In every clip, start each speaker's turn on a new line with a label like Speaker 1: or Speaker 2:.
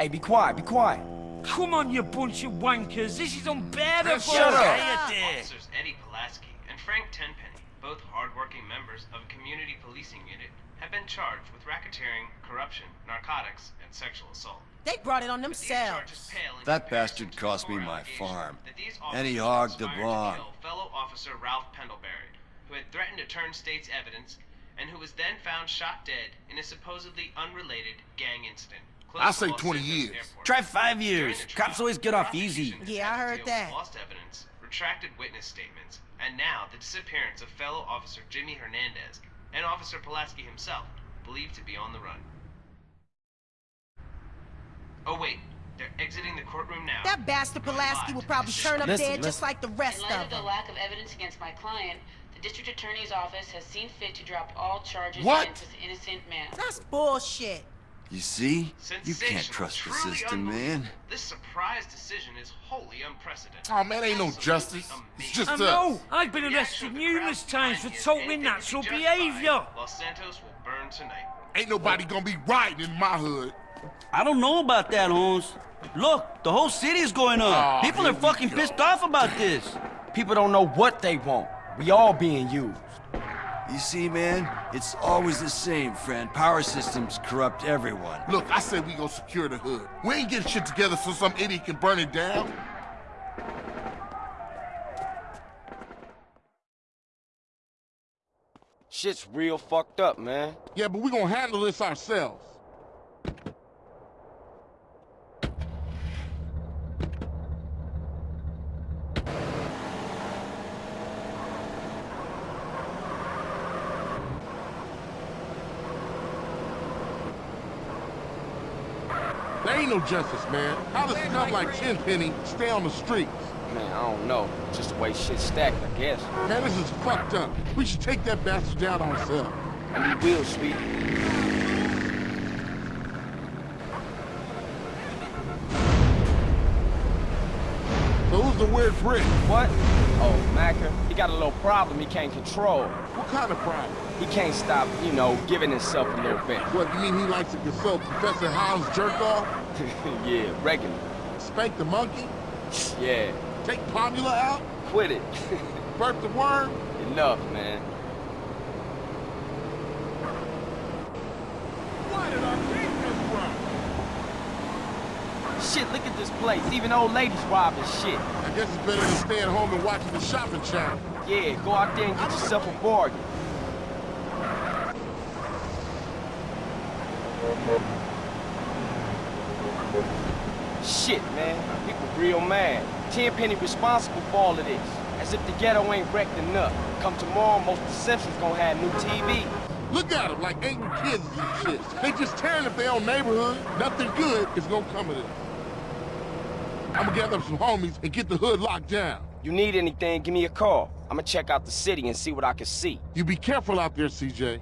Speaker 1: Hey, be quiet, be quiet.
Speaker 2: Come on, you bunch of wankers. This is unbearable.
Speaker 1: Shut up.
Speaker 3: Officers Eddie Pulaski and Frank Tenpenny, both hardworking members of a community policing unit, have been charged with racketeering, corruption, narcotics, and sexual assault.
Speaker 4: They brought it on themselves.
Speaker 3: charges pale in
Speaker 5: That bastard cost me my farm.
Speaker 3: that these
Speaker 5: And he hogged the
Speaker 3: conspired
Speaker 5: barn.
Speaker 3: fellow officer Ralph Pendlebury, who had threatened to turn state's evidence, and who was then found shot dead in a supposedly unrelated gang incident. Close
Speaker 6: I
Speaker 3: to
Speaker 6: say 20 years.
Speaker 1: Try five years. Cops always get off easy.
Speaker 4: Yeah, I
Speaker 3: had to
Speaker 4: heard
Speaker 3: deal
Speaker 4: that.
Speaker 3: Lost evidence, retracted witness statements, and now the disappearance of fellow officer Jimmy Hernandez and Officer Pulaski himself, believed to be on the run. Oh wait, they're exiting the courtroom now.
Speaker 4: That bastard Pulaski will probably turn up
Speaker 1: Listen,
Speaker 4: dead just like the rest of.
Speaker 7: In light
Speaker 4: of
Speaker 7: of the lack of evidence against my client, the district attorney's office has seen fit to drop all charges
Speaker 6: What?
Speaker 7: against this innocent man.
Speaker 4: That's bullshit.
Speaker 5: You see? You can't trust the
Speaker 3: truly
Speaker 5: system, man.
Speaker 3: This surprise decision is wholly unprecedented.
Speaker 6: Oh, man, ain't no justice. It's just
Speaker 2: I
Speaker 6: us.
Speaker 2: know. I've been arrested
Speaker 3: action of the
Speaker 2: numerous times for totally
Speaker 3: anything to be
Speaker 2: natural behavior.
Speaker 3: Los Santos will burn tonight.
Speaker 6: Ain't nobody gonna be riding in my hood.
Speaker 1: I don't know about that, Holmes. Look, the whole city is going up.
Speaker 6: Aw,
Speaker 1: People are fucking pissed off about this.
Speaker 8: People don't know what they want. We all being used.
Speaker 5: You see, man? It's always the same, friend. Power systems corrupt everyone.
Speaker 6: Look, I said we gonna secure the hood. We ain't getting shit together so some idiot can burn it down.
Speaker 8: Shit's real fucked up, man.
Speaker 6: Yeah, but we gonna handle this ourselves. Justice, man. How does scum like Tenpenny stay on the streets?
Speaker 8: Man, I don't know. Just the way shit's stacked, I guess.
Speaker 6: Man, this is fucked up. We should take that bastard down ourselves.
Speaker 8: And we will, sweetie.
Speaker 6: So who's the weird prick?
Speaker 8: What? He got a little problem he can't control.
Speaker 6: What kind of problem?
Speaker 8: He can't stop, you know, giving himself a little bit.
Speaker 6: What, you mean he likes to consult Professor Hound's jerk off?
Speaker 8: yeah, regular.
Speaker 6: Spank the monkey?
Speaker 8: Yeah,
Speaker 6: Take Pomula out?
Speaker 8: quit it.
Speaker 6: Burp the worm?
Speaker 8: Enough, man.
Speaker 6: Why did our king come from?
Speaker 8: Shit, look at this place. Even old ladies robbing shit.
Speaker 6: Guess it's better than staying home and watching the shopping channel.
Speaker 8: Yeah, go out there and get yourself a bargain. Shit, man. People real mad. Tenpenny responsible for all of this. As if the ghetto ain't wrecked enough. Come tomorrow, most of the Simpsons gonna have new TV.
Speaker 6: Look at them like angry kids and shit. They just tearing up their own neighborhood. Nothing good is gonna come of it. I'm gonna gather up some homies and get the hood locked down.
Speaker 8: You need anything, give me a call. I'ma check out the city and see what I can see.
Speaker 6: You be careful out there, CJ.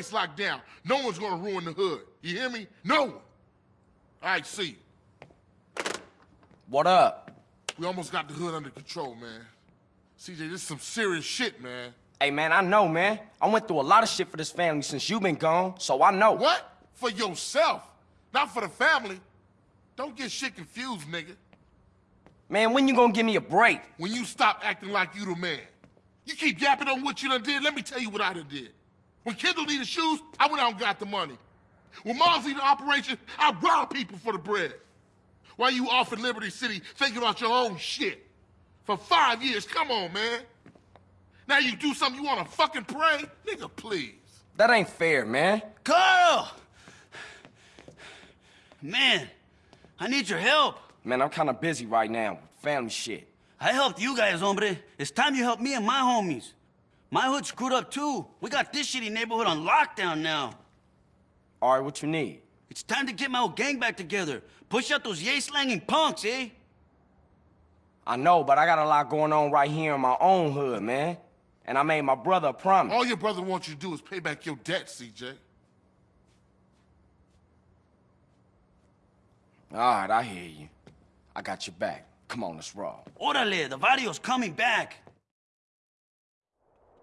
Speaker 6: Place locked down. No one's gonna ruin the hood. You hear me? No one. All right, see you.
Speaker 8: What up?
Speaker 6: We almost got the hood under control, man. CJ, this is some serious shit, man.
Speaker 8: Hey, man, I know, man. I went through a lot of shit for this family since you been gone, so I know.
Speaker 6: What? For yourself, not for the family. Don't get shit confused, nigga.
Speaker 8: Man, when you gonna give me a break?
Speaker 6: When you stop acting like you the man. You keep yapping on what you done did, let me tell you what I done did. When Kendl needed shoes, I went out and got the money. When Mars needed operation, I robbed people for the bread. While you off in Liberty City thinking about your own shit. For five years, come on, man. Now you do something you wanna fucking pray? Nigga, please.
Speaker 8: That ain't fair, man.
Speaker 1: Carl! Man, I need your help.
Speaker 8: Man, I'm kinda busy right now with family shit.
Speaker 1: I helped you guys, hombre. It's time you help me and my homies. My hood screwed up too. We got this shitty neighborhood on lockdown now.
Speaker 8: All right, what you need?
Speaker 1: It's time to get my old gang back together. Push out those yay slanging punks, eh?
Speaker 8: I know, but I got a lot going on right here in my own hood, man. And I made my brother a promise.
Speaker 6: All your brother wants you to do is pay back your debt, CJ.
Speaker 8: All right, I hear you. I got your back. Come on, let's roll.
Speaker 1: Orale, the video's coming back.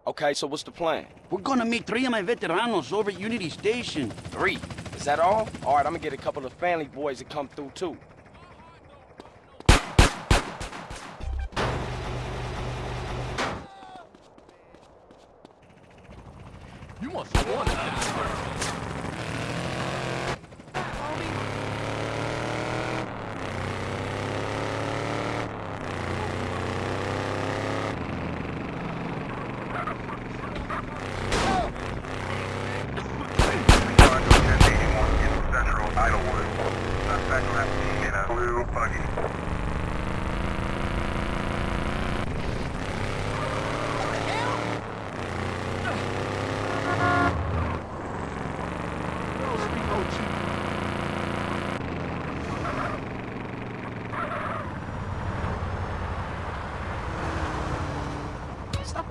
Speaker 8: Okay, so what's the plan?
Speaker 1: We're gonna meet three of my veteranos over at Unity Station.
Speaker 8: Three. Is that all? All right, I'm gonna get a couple of family boys to come through, too.
Speaker 2: You must want it.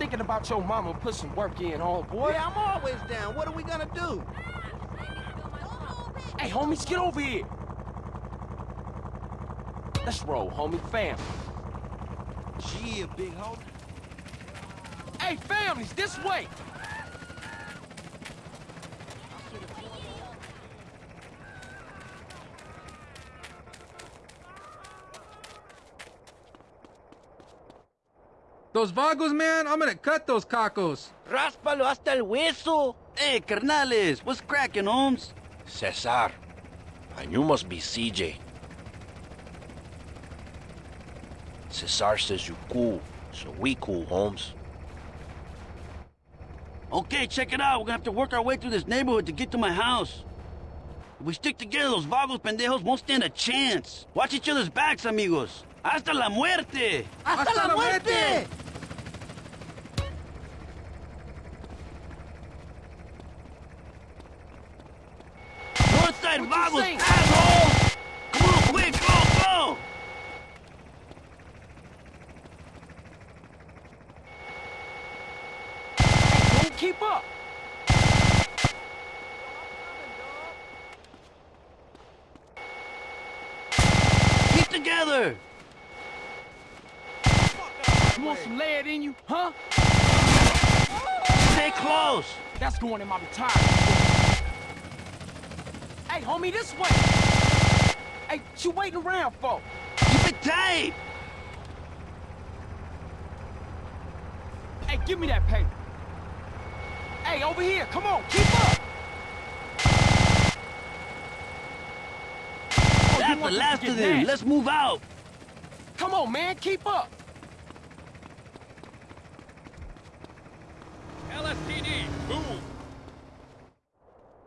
Speaker 8: Thinking about your mama put some work in, old boy.
Speaker 9: Yeah, I'm always down. What are we gonna do?
Speaker 8: Hey, homies, get over here. Let's roll, homie. Family.
Speaker 9: Yeah, big homie.
Speaker 8: Hey, families, this way.
Speaker 10: Those vagos, man, I'm gonna cut those cacos.
Speaker 9: Ráspalo hasta el hueso.
Speaker 1: Hey, carnales, what's cracking, Holmes?
Speaker 11: Cesar. And you must be CJ. Cesar says you cool, so we cool, Holmes.
Speaker 1: Okay, check it out. We're gonna have to work our way through this neighborhood to get to my house. If we stick together, those vagos pendejos won't stand a chance. Watch each other's backs, amigos. Hasta la muerte!
Speaker 4: ¡Hasta, la muerte!
Speaker 1: Northside
Speaker 8: What
Speaker 1: vagos,
Speaker 8: saying?
Speaker 1: assholes! Come on, quick, go, go!
Speaker 8: Don't keep up.
Speaker 1: Keep together!
Speaker 8: You want some lead in you, huh?
Speaker 1: Stay close!
Speaker 8: That's going in my retirement. Hey, homie, this way. Hey, what you waiting around for?
Speaker 1: Keep it tight!
Speaker 8: Hey, give me that paper. Hey, over here, come on, keep up. Oh,
Speaker 1: That's the
Speaker 8: this to
Speaker 1: last of them.
Speaker 8: nasty.
Speaker 1: Let's move out.
Speaker 8: Come on, man, keep up.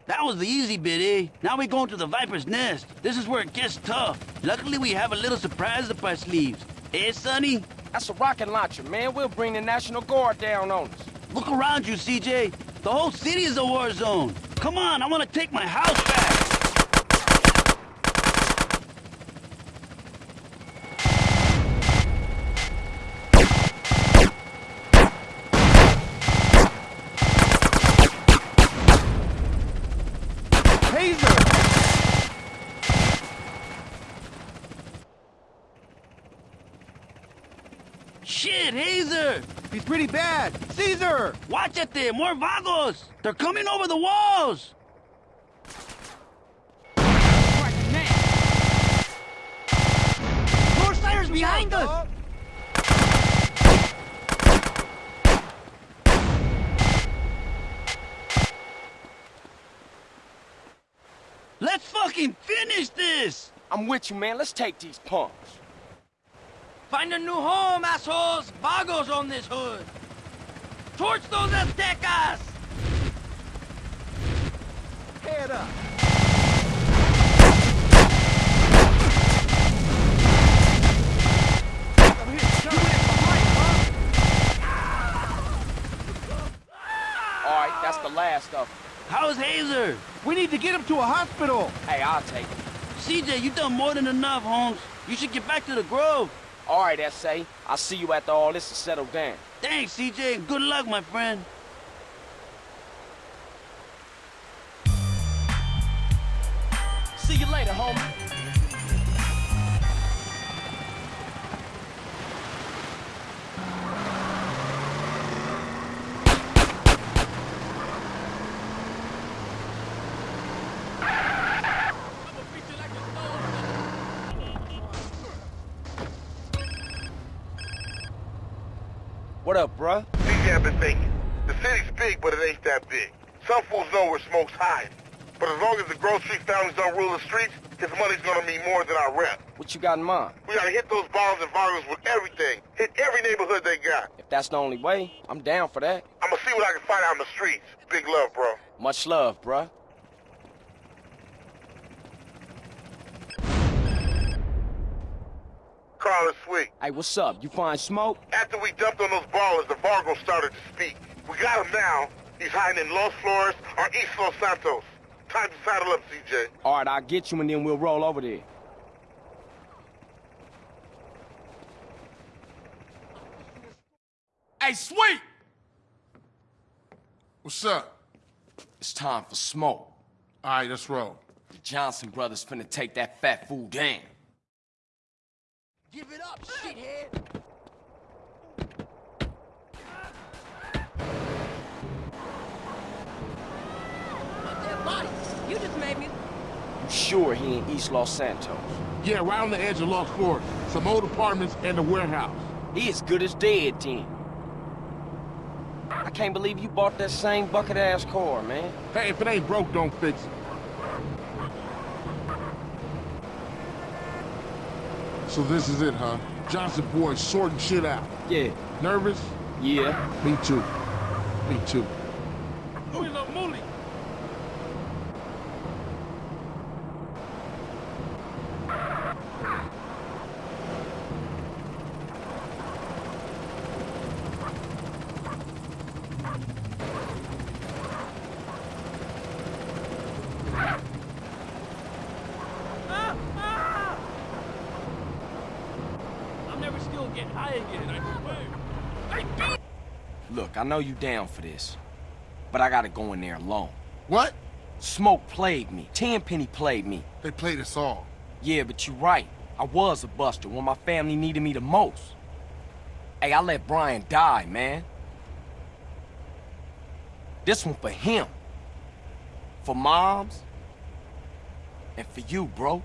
Speaker 1: That was the easy bit, eh? Now we're going to the Viper's Nest. This is where it gets tough. Luckily, we have a little surprise up our sleeves. Eh, Sonny?
Speaker 8: That's a rocket launcher, man. We'll bring the National Guard down on us.
Speaker 1: Look around you, CJ. The whole city is a war zone. Come on, I want to take my house back. Shit, Cesar!
Speaker 9: He's pretty bad. Cesar!
Speaker 1: Watch it there, more vagos! They're coming over the walls!
Speaker 8: Right now.
Speaker 4: Northsiders behind us!
Speaker 1: Let's fucking finish this!
Speaker 8: I'm with you, man. Let's take these punks.
Speaker 1: Find a new home, assholes! Vagos on this hood! Torch those Aztecas!
Speaker 9: Head up!
Speaker 8: Alright, that's the last of them.
Speaker 1: How's Cesar?
Speaker 4: We need to get him to a hospital.
Speaker 8: Hey, I'll take him.
Speaker 1: CJ, you've done more than enough, Holmes. You should get back to the Grove.
Speaker 8: All right, S.A. I'll see you after all this is settled down.
Speaker 1: Thanks, CJ, good luck, my friend.
Speaker 8: See you later, homie. What up, bruh?
Speaker 12: CJ, I've been thinking. The city's big, but it ain't that big. Some fools know where smoke's hiding. But as long as the Grove Street families don't rule the streets, his money's gonna mean more than our rep.
Speaker 8: What you got in mind?
Speaker 12: We gotta hit those bombs and Vagos with everything. Hit every neighborhood they got.
Speaker 8: If that's the only way, I'm down for that.
Speaker 12: I'ma see what I can find out in the streets. Big love, bro.
Speaker 8: Much love, bruh.
Speaker 12: Carl is sweet.
Speaker 8: Hey, what's up? You find smoke?
Speaker 12: After we dumped on those Ballas, the Vagos started to speak. We got him now. He's hiding in Los Flores or East Los Santos. Time to saddle up, CJ.
Speaker 8: All right, I'll get you and then we'll roll over there.
Speaker 13: Hey, sweet!
Speaker 12: What's up?
Speaker 8: It's time for smoke.
Speaker 12: All right, let's roll.
Speaker 8: The Johnson brothers finna take that fat fool down.
Speaker 4: Give it up, shithead.
Speaker 9: You just made me.
Speaker 8: You sure he in East Los Santos?
Speaker 12: Yeah, right on the edge of Los Flores. Some old apartments and a warehouse.
Speaker 8: He as good as dead, then. I can't believe you bought that same bucket-ass car, man.
Speaker 12: Hey, if it ain't broke, don't fix it. So this is it, huh? Johnson boys sorting shit out.
Speaker 8: Yeah.
Speaker 12: Nervous?
Speaker 8: Yeah.
Speaker 12: Me too. Me too.
Speaker 13: I'm never still get high again. I swear.
Speaker 8: Look, I know you down for this, but I gotta go in there alone.
Speaker 12: What?
Speaker 8: Smoke played me. Tenpenny played me.
Speaker 12: They played us all.
Speaker 8: Yeah, but you're right. I was a buster when my family needed me the most. Hey, I let Brian die, man. This one for him. For moms. And for you, bro.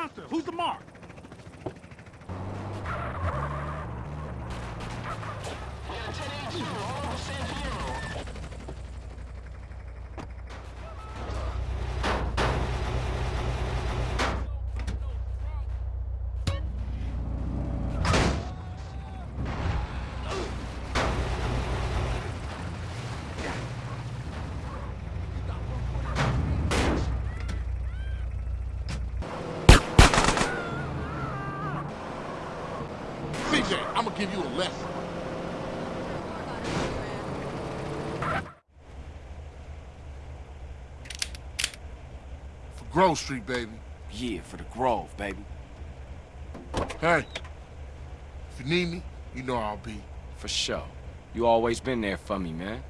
Speaker 13: Monster? Who's the mark?
Speaker 6: CJ, I'm gonna give you a lesson. For Grove Street, baby.
Speaker 14: Yeah, for the Grove, baby.
Speaker 6: Hey, if you need me, you know I'll be.
Speaker 14: For sure. You always been there for me, man.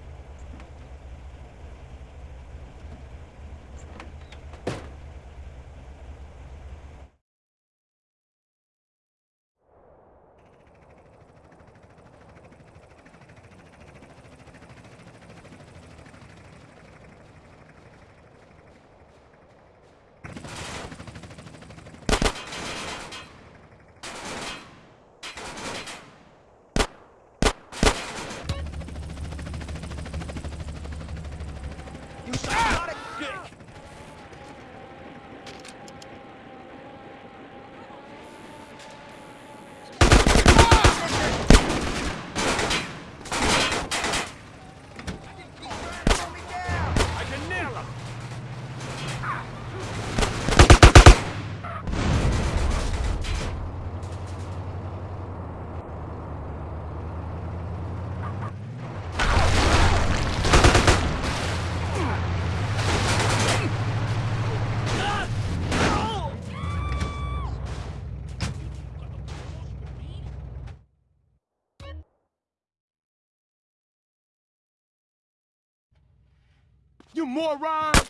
Speaker 14: Moron!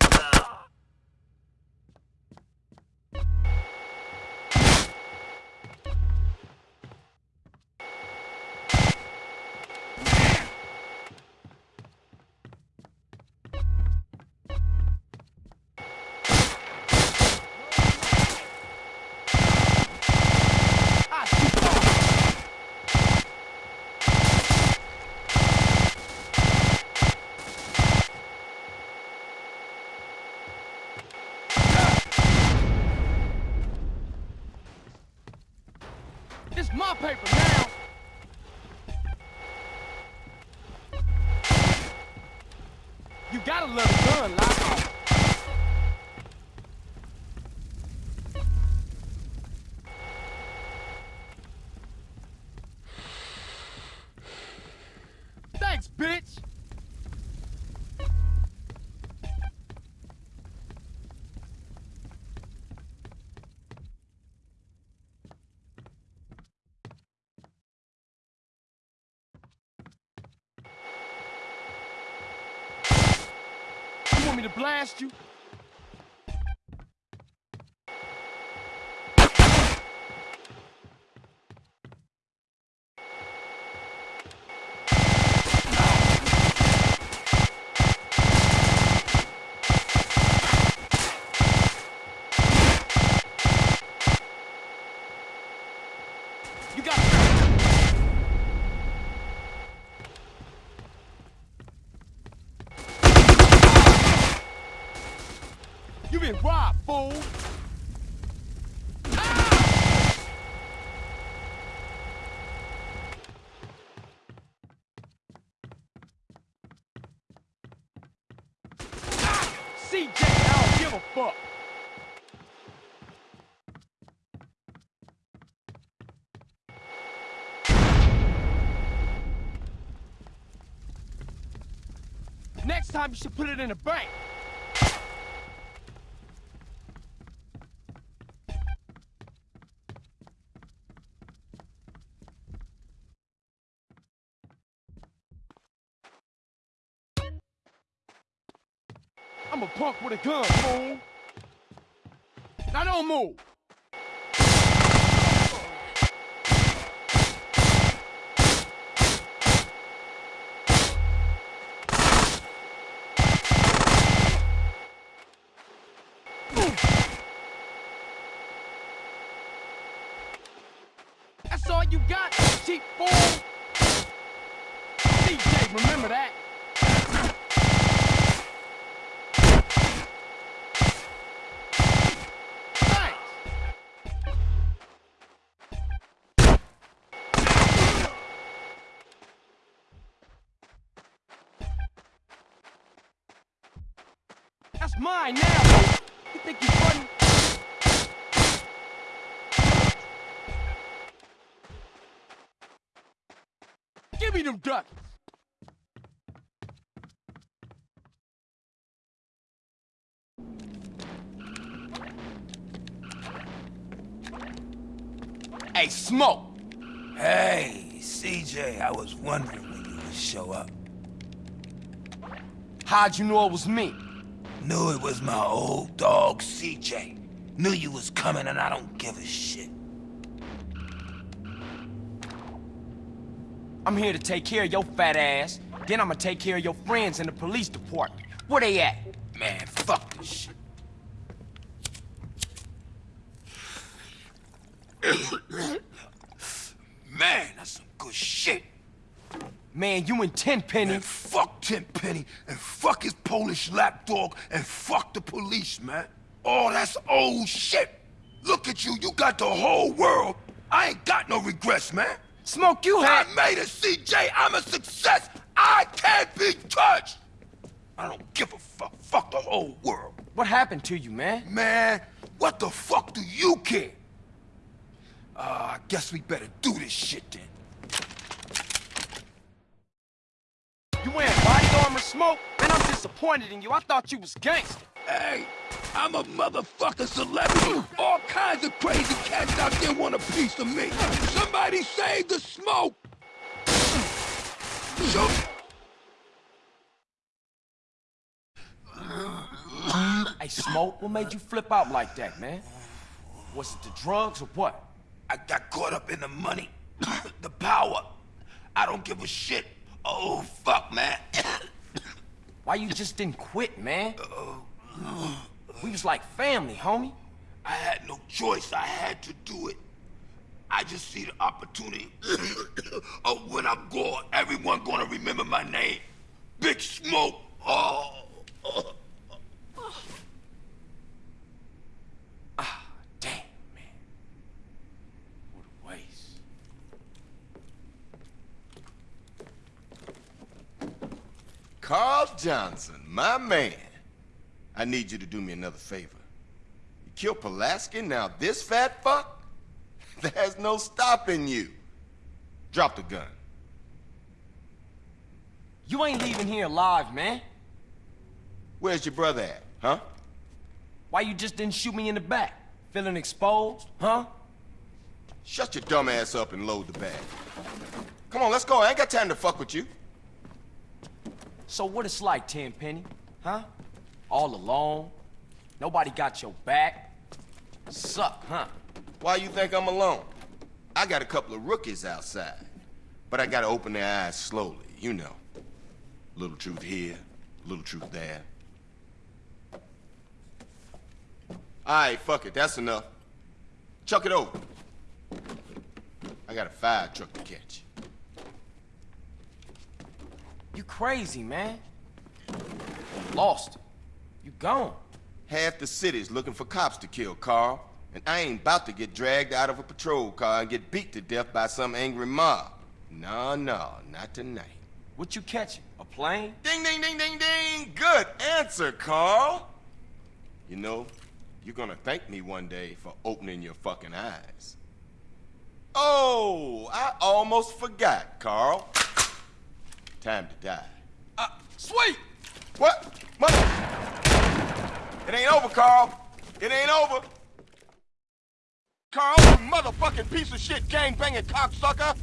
Speaker 14: Love the gun, Lock. Thanks, bitch! You want me to blast you? You time you should put it in a bank. I'm a punk with a gun, fool. Now don't move. You got, cheap fool. DJ, remember that. That's mine now. You think you're funny?
Speaker 8: Give me them ducks. Hey, Smoke.
Speaker 15: Hey, CJ, I was wondering when you would show up.
Speaker 8: How'd you know it was me?
Speaker 15: Knew it was my old dog, CJ. Knew you was coming and I don't give a shit.
Speaker 8: I'm here to take care of your fat ass. Then I'm gonna take care of your friends in the police department. Where they at?
Speaker 15: Man, fuck this shit. Man, that's some good shit.
Speaker 8: Man, you and Tenpenny.
Speaker 15: Man, fuck Tenpenny, and fuck his Polish lapdog, and fuck the police, man. Oh, that's old shit. Look at you, you got the whole world. I ain't got no regrets, man.
Speaker 8: Smoke, you had...
Speaker 15: I made it, CJ. I'm a success. I can't be touched. I don't give a fuck. Fuck the whole world.
Speaker 8: What happened to you, man?
Speaker 15: Man, what the fuck do you care? Uh, I guess we better do this shit then.
Speaker 8: You wearing body armor, Smoke? Man, I'm disappointed in you. I thought you was gangster.
Speaker 15: Hey, I'm a motherfucking celebrity. All kinds of crazy cats out there want a piece of me. Somebody save the smoke! Shoot!
Speaker 8: Hey, Smoke, what made you flip out like that, man? Was it the drugs or what?
Speaker 15: I got caught up in the money, the power. I don't give a shit. Oh, fuck, man.
Speaker 8: Why you just didn't quit, man? We was like family, homie.
Speaker 15: I had no choice. I had to do it. I just see the opportunity of when I'm gone, everyone gonna remember my name. Big Smoke. Oh.
Speaker 8: Ah, damn, man. What a waste.
Speaker 16: Carl Johnson, my man. I need you to do me another favor. You killed Pulaski, now this fat fuck? There's no stopping you. Drop the gun.
Speaker 8: You ain't leaving here alive, man.
Speaker 16: Where's your brother at, huh?
Speaker 8: Why you just didn't shoot me in the back? Feeling exposed, huh?
Speaker 16: Shut your dumb ass up and load the bag. Come on, let's go. I ain't got time to fuck with you.
Speaker 8: So what it's like, Tenpenny, huh? All alone? Nobody got your back? Suck, huh?
Speaker 16: Why you think I'm alone? I got a couple of rookies outside. But I gotta open their eyes slowly, you know. Little truth here, little truth there. Alright, fuck it, that's enough. Chuck it over. I got a fire truck to catch.
Speaker 8: You crazy, man. Lost. You gone.
Speaker 16: Half the city's looking for cops to kill, Carl. And I ain't about to get dragged out of a patrol car and get beat to death by some angry mob. No, no, not tonight.
Speaker 8: What you catching? A plane?
Speaker 16: Ding, ding, ding, ding, ding! Good answer, Carl! You know, you're gonna thank me one day for opening your fucking eyes. Oh, I almost forgot, Carl. Time to die.
Speaker 8: Uh, sweet!
Speaker 16: What? Mother... It ain't over, Carl. It ain't over. Carl, you motherfucking piece of shit gang-banging cocksucker!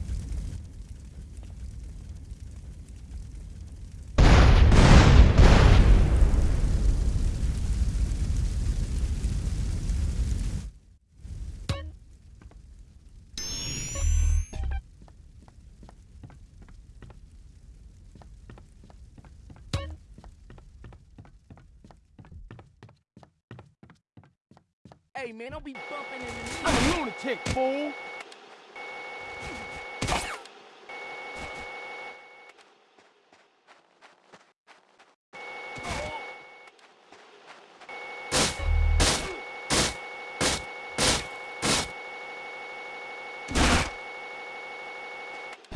Speaker 8: Hey, man, don't be bumping into me. I'm a lunatic, fool.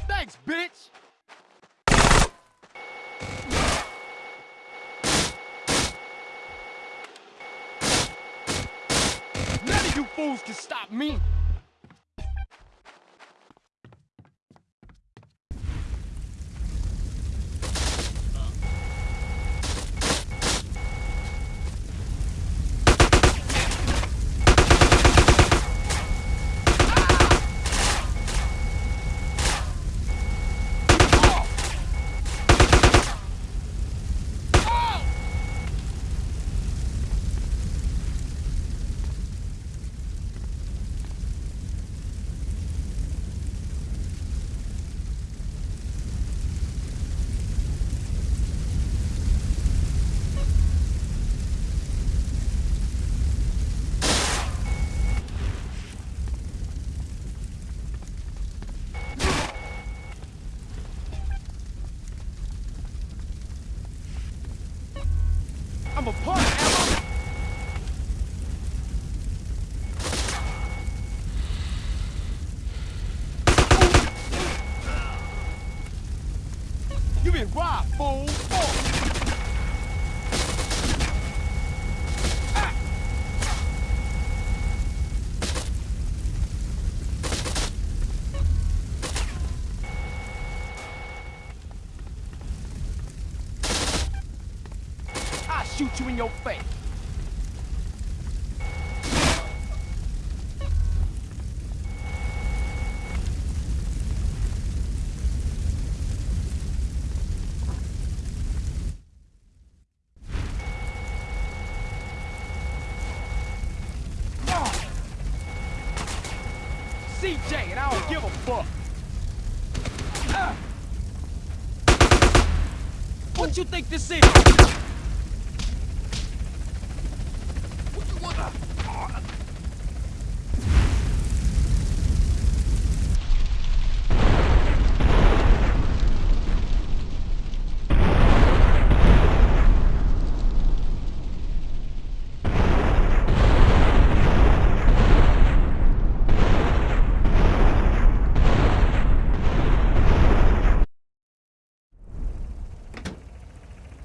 Speaker 8: Thanks, bitch! None of you fools can stop me!
Speaker 14: Shoot you in your face. CJ, and I don't give a fuck. What you think this is? What you want?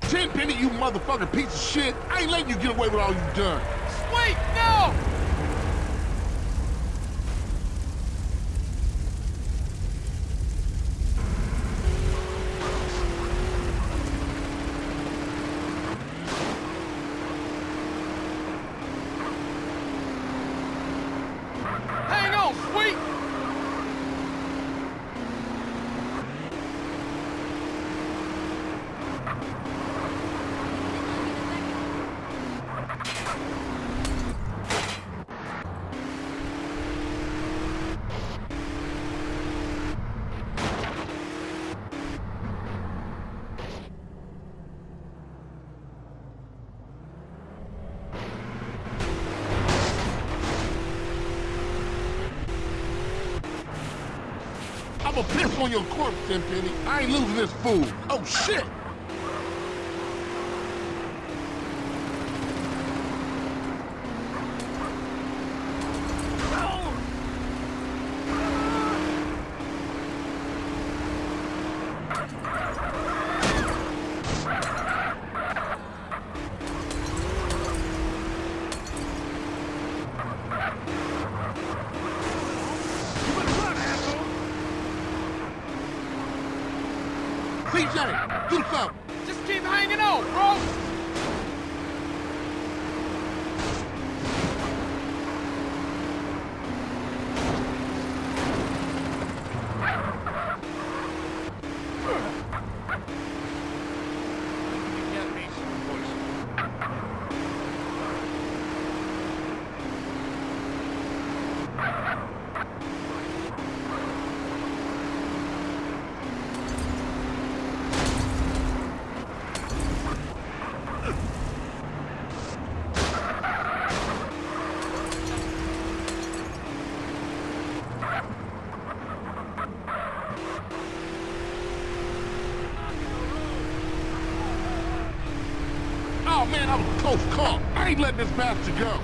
Speaker 6: Tenpenny, motherfucking piece of shit. I ain't letting you get away with all you've done.
Speaker 14: Wait, no! Hang on, sweet!
Speaker 6: I'ma piss on your corpse, Tenpenny. I ain't losing this fool. Oh, shit! Ain't letting this bastard go.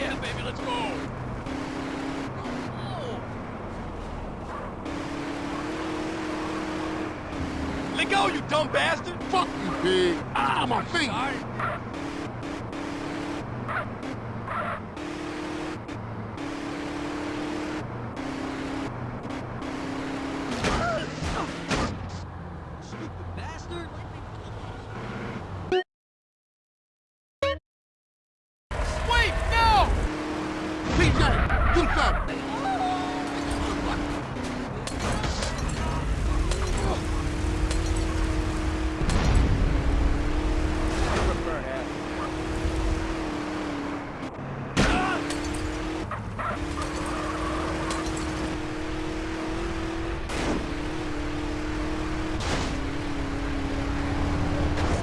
Speaker 13: Yeah, baby, let's go. Let go, you dumb bastard!
Speaker 6: Fuck you, pig. Ah, my feet.
Speaker 13: Bastard!
Speaker 14: Wait, no!
Speaker 6: CJ, do something.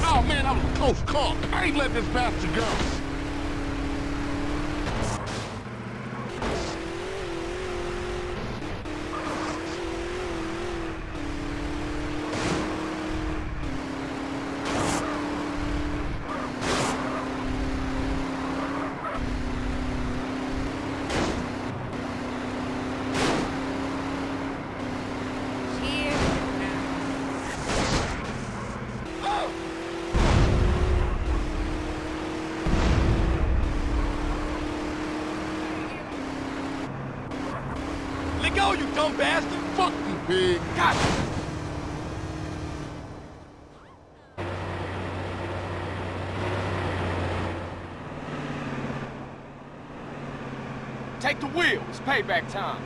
Speaker 6: Oh, man, that was I ain't let this bastard go.
Speaker 15: payback time.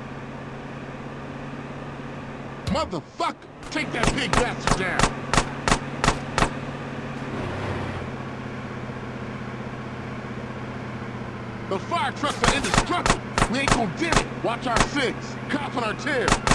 Speaker 6: Motherfucker! Take that big bastard down! The fire trucks are indestructible! We ain't gonna dim it! Watch our six! Cops on our tail!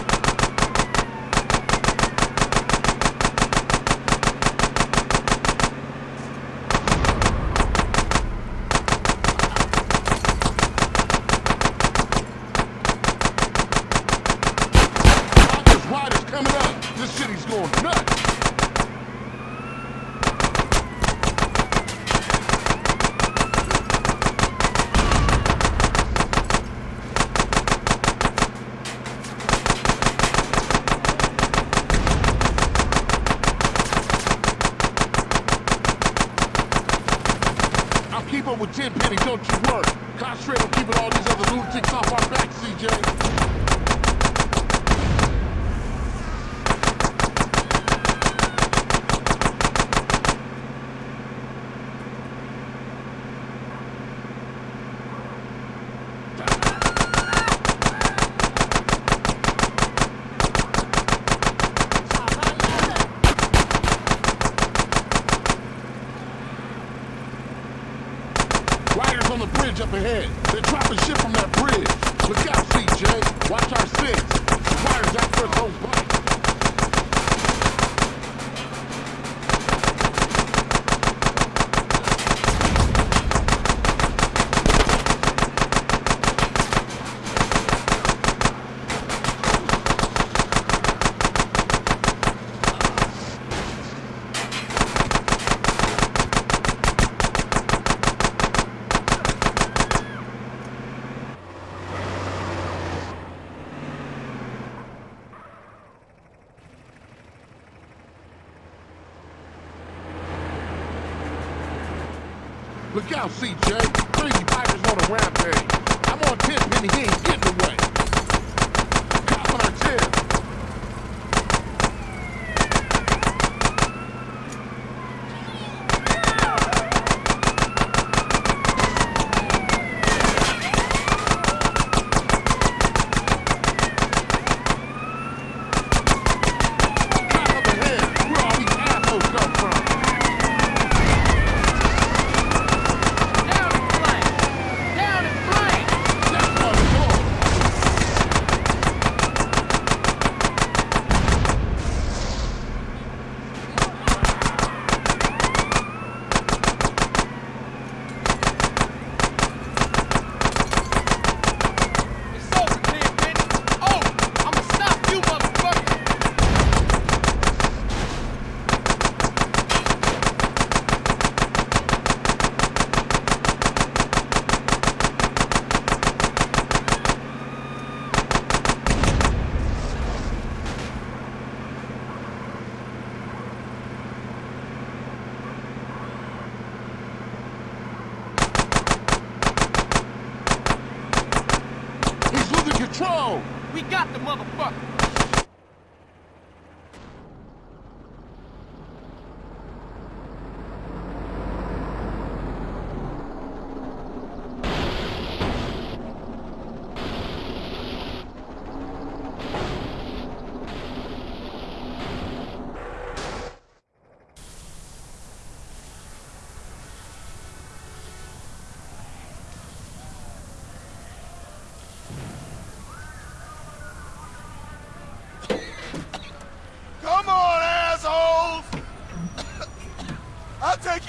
Speaker 6: Look out, CJ. Crazy Piper's on a rampage. I'm on 10 penny, he ain't getting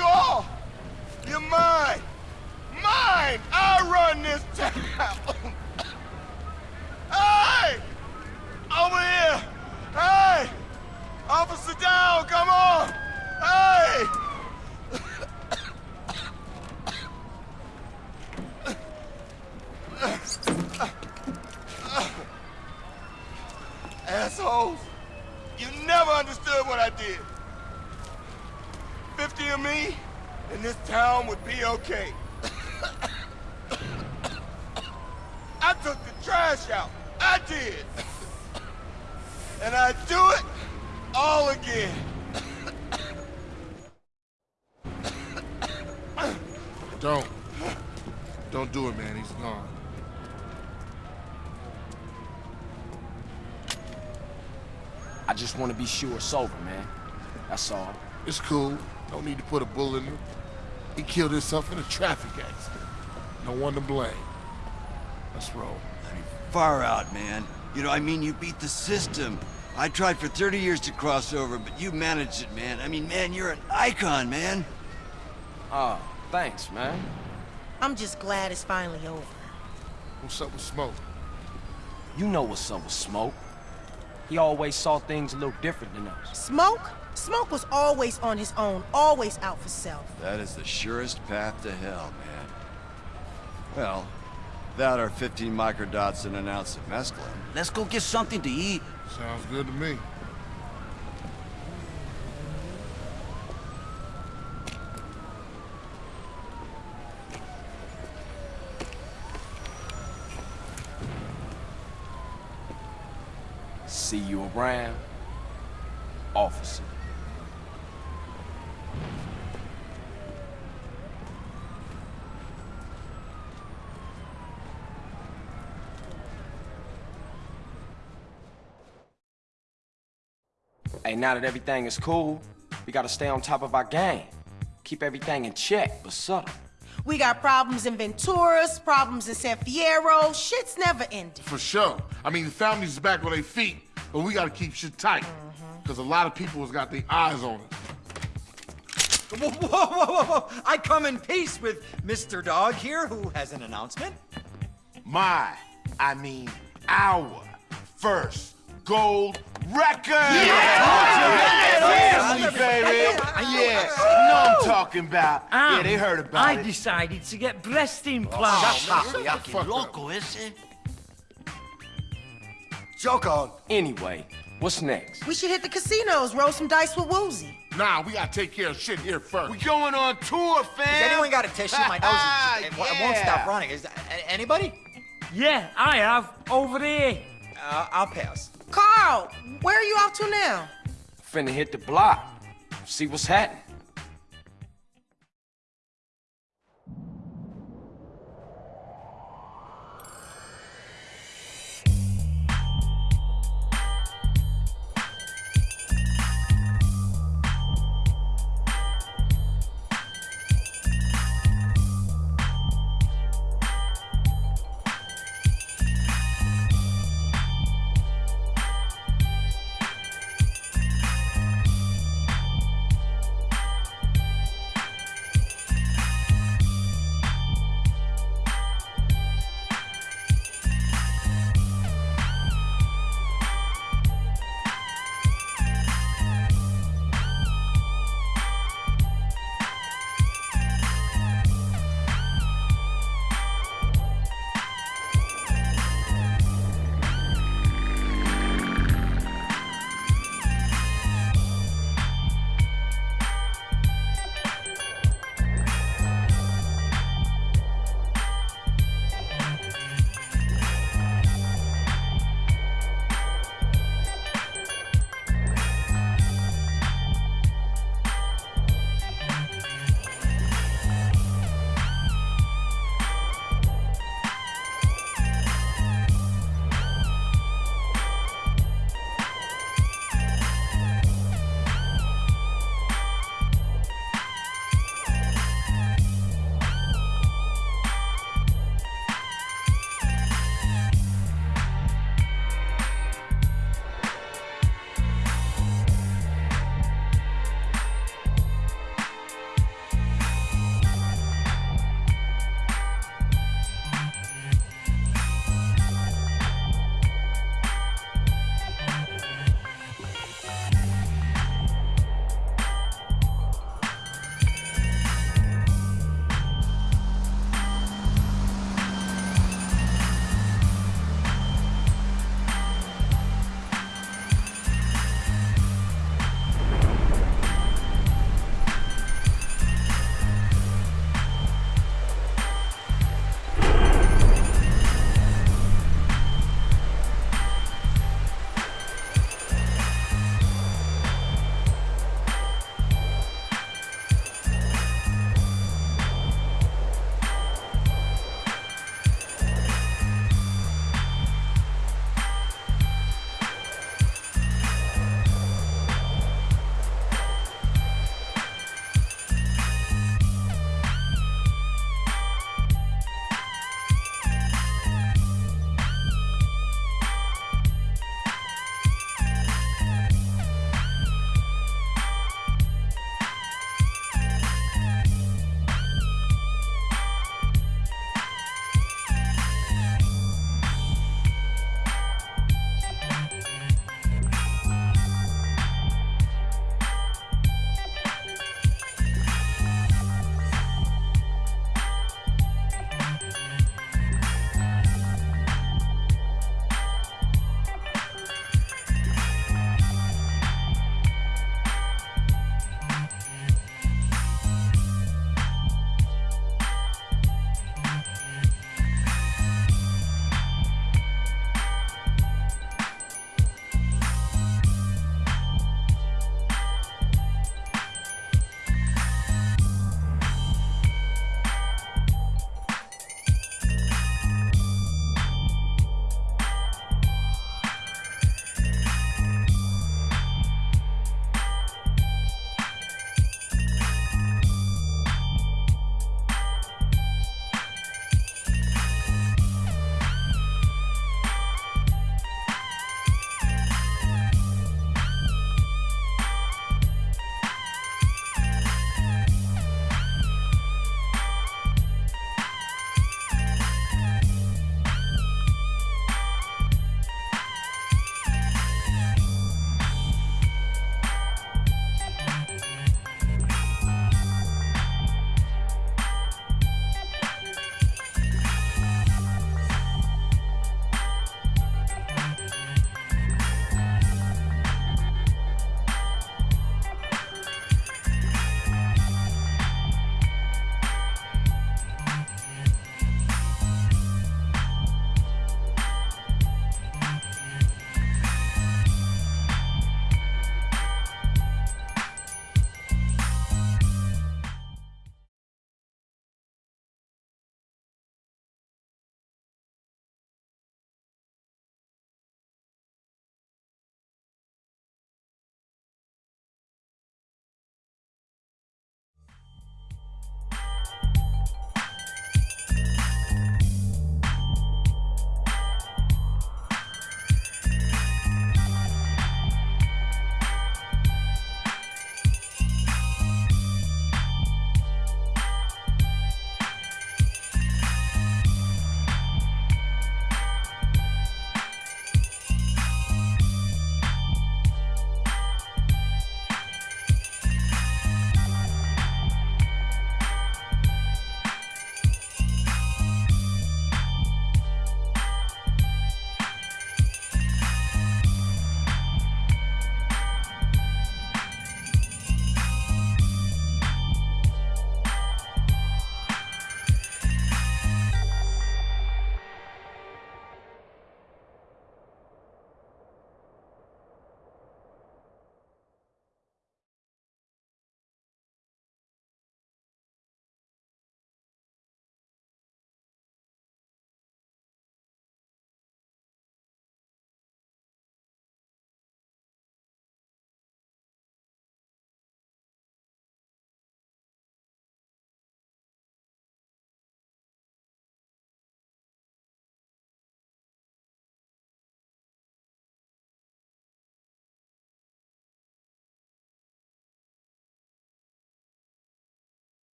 Speaker 16: 有 be
Speaker 8: sure it's over, man. That's all.
Speaker 6: It's cool. Don't need to put a bullet in him. He killed himself in a traffic accident. No one to blame. Let's roll.
Speaker 5: I mean, far out, man. You know, I mean, you beat the system. I tried for 30 years to cross over, but you managed it, man. I mean, man, you're an icon, man.
Speaker 8: Oh, thanks, man.
Speaker 17: I'm just glad it's finally over.
Speaker 6: What's up with Smoke?
Speaker 8: You know what's up with Smoke. He always saw things a little different than us.
Speaker 17: Smoke? Smoke was always on his own, always out for self.
Speaker 5: That is the surest path to hell, man. Well, that are 15 microdots and an ounce of mescaline.
Speaker 1: Let's go get something to eat.
Speaker 6: Sounds good to me.
Speaker 8: See you around, officer. Hey, now that everything is cool, we gotta stay on top of our game. Keep everything in check, but subtle.
Speaker 17: We got problems in Venturas, problems in San Fierro. Shit's never ending.
Speaker 6: For sure. I mean, the family's back on their feet, but we gotta keep shit tight. Because a lot of people has got their eyes on us.
Speaker 18: Whoa, whoa, whoa, whoa, whoa! I come in peace with Mr. Dogg here, who has an announcement.
Speaker 15: My, I mean our first gold record!
Speaker 2: Yeah!
Speaker 15: baby! Yeah, know I'm talking about. yeah, they um, heard about
Speaker 2: I
Speaker 15: it.
Speaker 2: decided to get breast implants.
Speaker 1: Fucking loco ese.
Speaker 18: Joke on.
Speaker 8: Anyway, what's next?
Speaker 17: We should hit the casinos, roll some dice with Woozie.
Speaker 6: Nah, we gotta take care of shit here first.
Speaker 15: We going on tour, fam!
Speaker 18: Has anyone got a tissue? My nose is, it, it won't stop running. Is a- anybody?
Speaker 2: Yeah, I have. Over there.
Speaker 18: Uh, I'll pass.
Speaker 17: Carl, where are you off to now?
Speaker 8: Finna hit the block. See what's happening.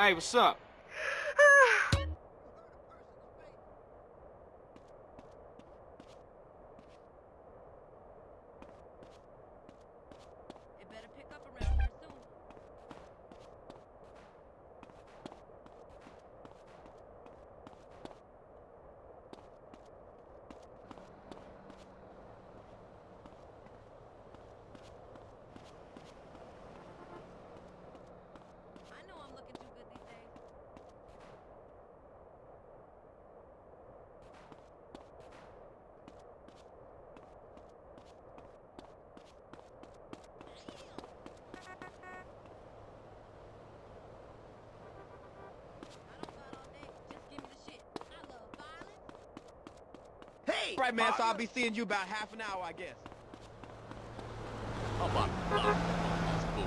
Speaker 9: Hey, what's up?
Speaker 4: Right, man, so I'll be seeing you about half an hour, I guess.
Speaker 14: Oh, Block this fool.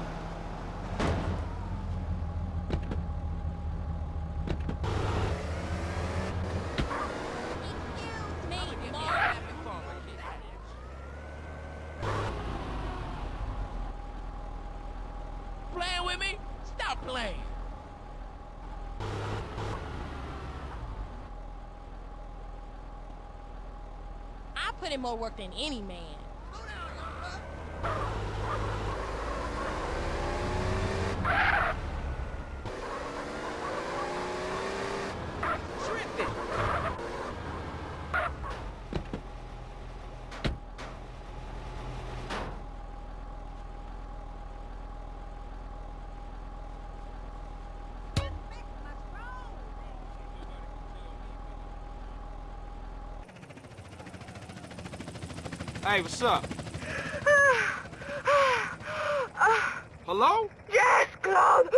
Speaker 4: Playing with me? Stop playing.
Speaker 13: In more work than any man.
Speaker 9: Hey, what's up? Hello?
Speaker 17: Yes, Claude!